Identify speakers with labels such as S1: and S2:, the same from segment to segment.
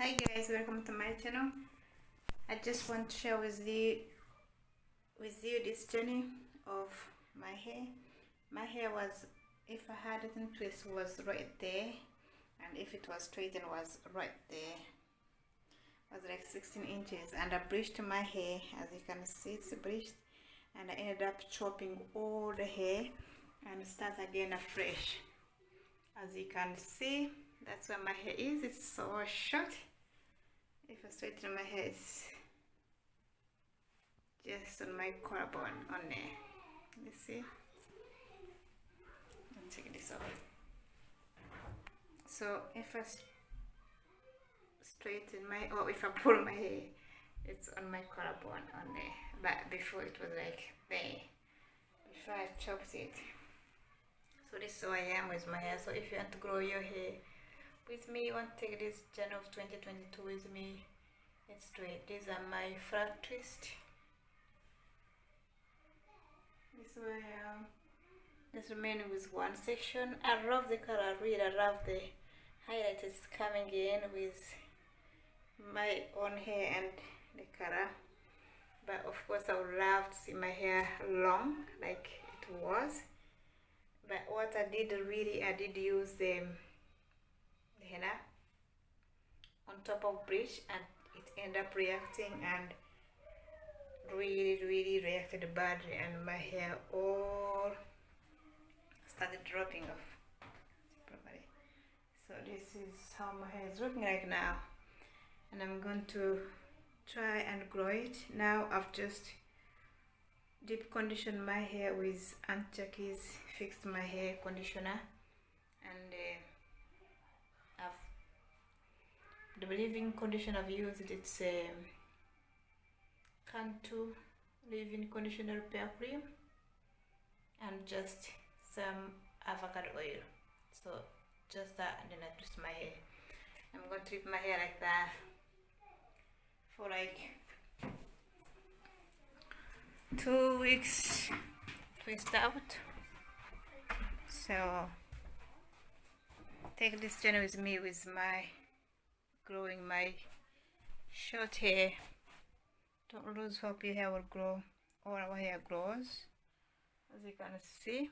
S1: hi guys. Welcome to my channel. I just want to share with you with you this journey of my hair. My hair was if i had it in twist was right there and if it was straightened was right there. It was like 16 inches and i bleached my hair. As you can see it's bleached and i ended up chopping all the hair and start again afresh. As you can see that's where my hair is. It's so short if I straighten my hair it's just on my collarbone on there. You see? Let take this off so if I straighten my or if I pull my hair it's on my collarbone on there. But before it was like there. Before I chopped it. So this is how I am with my hair. So if you want to grow your hair with me to take this January of 2022 with me it's straight these are my flat twist. This way um just remaining with one section. I love the color really I love the highlight is coming in with my own hair and the color. But of course I would love to see my hair long like it was. But what I did really I did use the henna on top of bridge and it ended up reacting and really really reacted badly and my hair all started dropping off. Properly so this is how my hair is looking like now. And I'm going to try and grow it. Now I've just deep conditioned my hair with Aunt Jackie's Fix My Hair conditioner and uh, the leave-in conditioner I've used it's um, Cantu leave-in conditioner repair cream and just some avocado oil. So just that and then I twist my hair. I'm going to leave my hair like that for like two weeks twist out. So take this journey with me with my growing my short hair don't lose hope your hair will grow or our hair grows. As you can see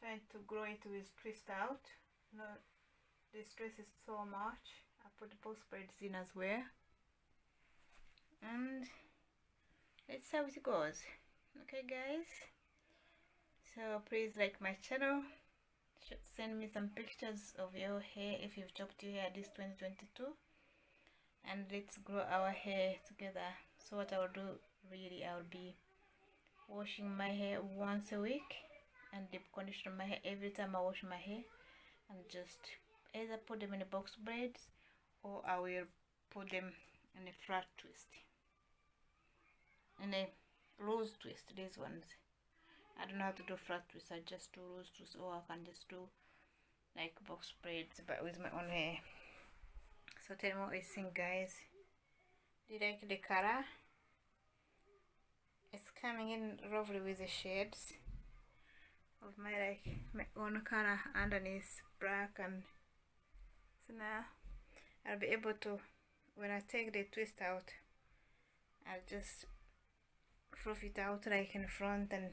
S1: trying to grow it with twist out. No the stress is so much. I put both braids in as well. And let's see how it goes. Okay guys. So please like my channel send me some pictures of your hair if you've chopped your hair this 2022 and let's grow our hair together. So what I'll do really I'll be washing my hair once a week and deep condition my hair every time I wash my hair. And just either put them in a box braids or I will put them in a flat twist. In a loose twist these ones I don't know how to do flat twists I just do rose twists or oh, I can just do like box braids but with my own hair. So tell me what you think guys. Do you like the color? It's coming in roughly with the shades of my like my own color underneath black and so now I'll be able to when I take the twist out I'll just fluff it out like in front and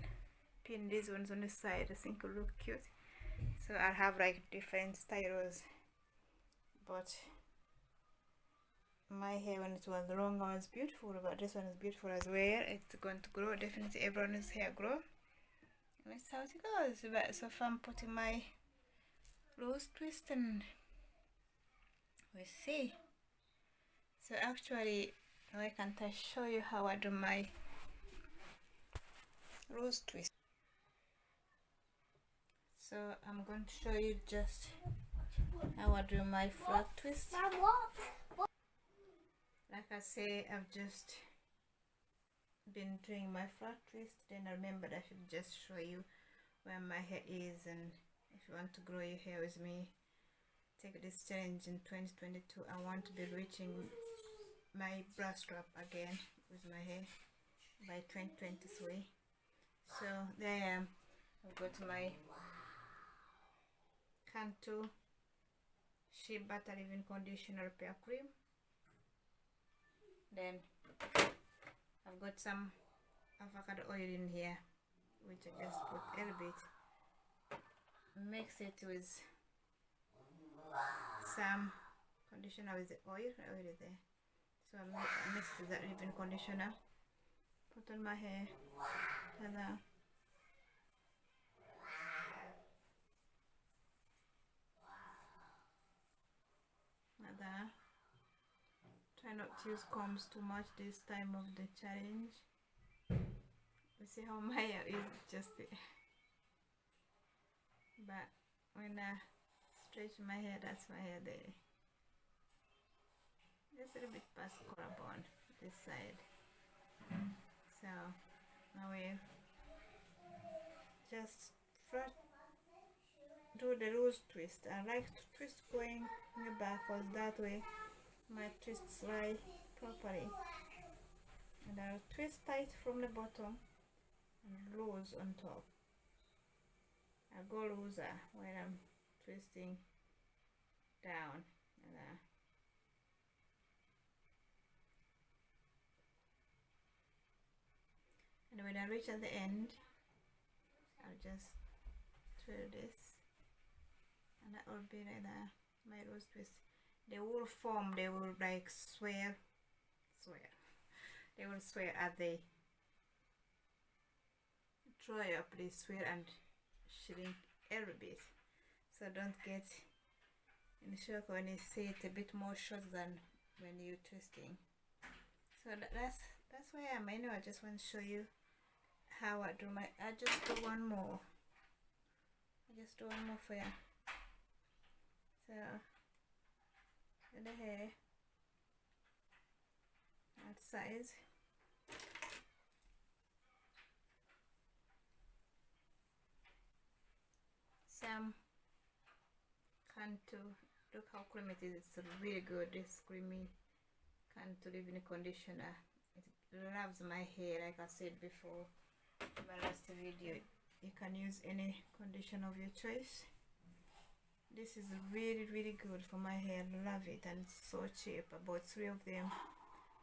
S1: pin these ones on the side I think will look cute. So I'll have like different styles but my hair when it was long was beautiful but this one is beautiful as well. It's going to grow definitely everyone's hair grow. And that's how it goes. But so far I'm putting my rose twist and we see. So actually why can't I show you how I do my rose twist so I'm going to show you just how I do my flat twist. Like I say I've just been doing my flat twist. Then I remembered I should just show you where my hair is and if you want to grow your hair with me take this challenge in 2022 I want to be reaching my bra strap again with my hair by 2023 so there I am. I've got my Cantu shea butter leave-in conditioner repair cream then I've got some avocado oil in here which I just put a little bit. Mix it with some conditioner with the oil oil there. So I mixed that leave-in conditioner. Put on my hair and uh, try not to use combs too much this time of the challenge. You see how my hair is just but when I stretch my hair that's my hair there. Just a little bit past collarbone this side. So now we just first do the loose twist. I like to twist going backwards that way my twists lie properly. And I'll twist tight from the bottom and loose on top. I go looser when I'm twisting down. And, uh, and when I reach at the end I'll just twirl this that will be like my rose twist they will form they will like swear. Swear. They will swear as they dry up they swear and shrink every bit. So don't get in shock when you see it a bit more short than when you're twisting. So that's that's why I'm anyway. I just want to show you how I do my I just do one more. I just do one more for you so and the hair. That size. Some Cantu look how creamy it is. It's really good. This creamy. Cantu leave-in conditioner it loves my hair like I said before. In my last video you can use any conditioner of your choice this is really really good for my hair love it and it's so cheap I bought three of them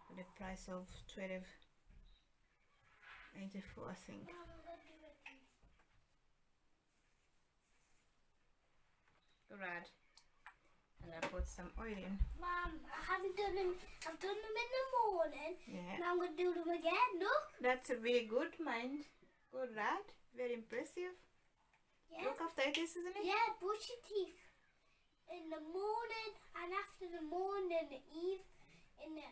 S1: for the price of 12 84 I think Good Rad. And I put some oil in.
S2: Mom, I haven't done them. I've done them in the morning.
S1: Yeah.
S2: And I'm going to do them again. Look.
S1: That's a really good mind. Good lad. Very impressive.
S2: Yeah.
S1: Look after it, isn't it?
S2: Yeah, brush your teeth in the morning and after the morning, the eve, in the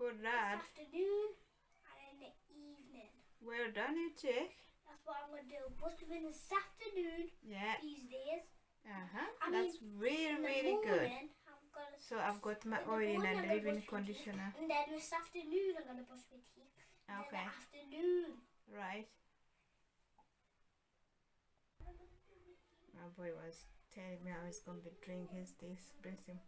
S1: Good lad.
S2: afternoon and in the evening.
S1: Well done, you chick.
S2: That's what I'm going to do. Brush them in this afternoon
S1: Yeah.
S2: these days.
S1: Uh-huh.
S2: I
S1: That's really,
S2: the
S1: really good.
S2: morning, I'm
S1: So I've got my oil in and leave-in conditioner.
S2: And then this afternoon, I'm going to brush my teeth.
S1: Okay.
S2: In the afternoon.
S1: Right. Boy was telling me I was going to be drinking his this, bless him.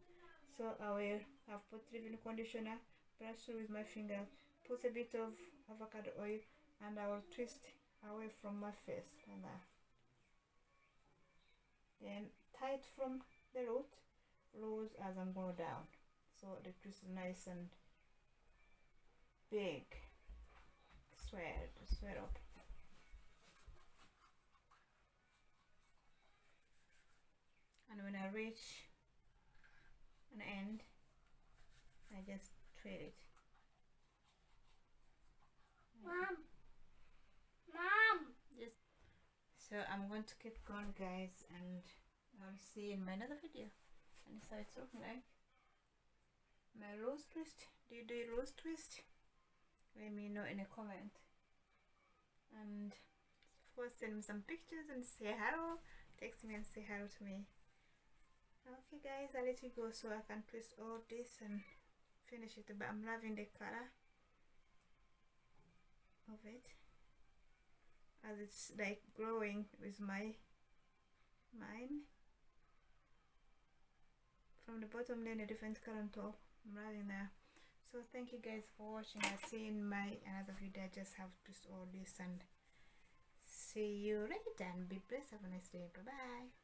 S1: So I will have put leave-in conditioner, brush it with my finger, put a bit of avocado oil, and I will twist away from my face like that. Then tight from the root, loose as I'm going down. So the twist is nice and big. Swear, swear up. And when I reach an end I just twist it.
S2: Mom. Mom.
S1: just so I'm going to keep going guys and I'll see you in my another video. And so it's looking like my rose twist. Do you do a rose twist? Let me know in a comment. And of course send me some pictures and say hello. Text me and say hello to me okay guys I'll let you go so I can twist all this and finish it. But I'm loving the color of it. As it's like glowing with my mine. From the bottom then a different color on top. I'm loving that. So thank you guys for watching. I'll see in my another video. I just have to twist all this and see you later. And be blessed. Have a nice day. Bye bye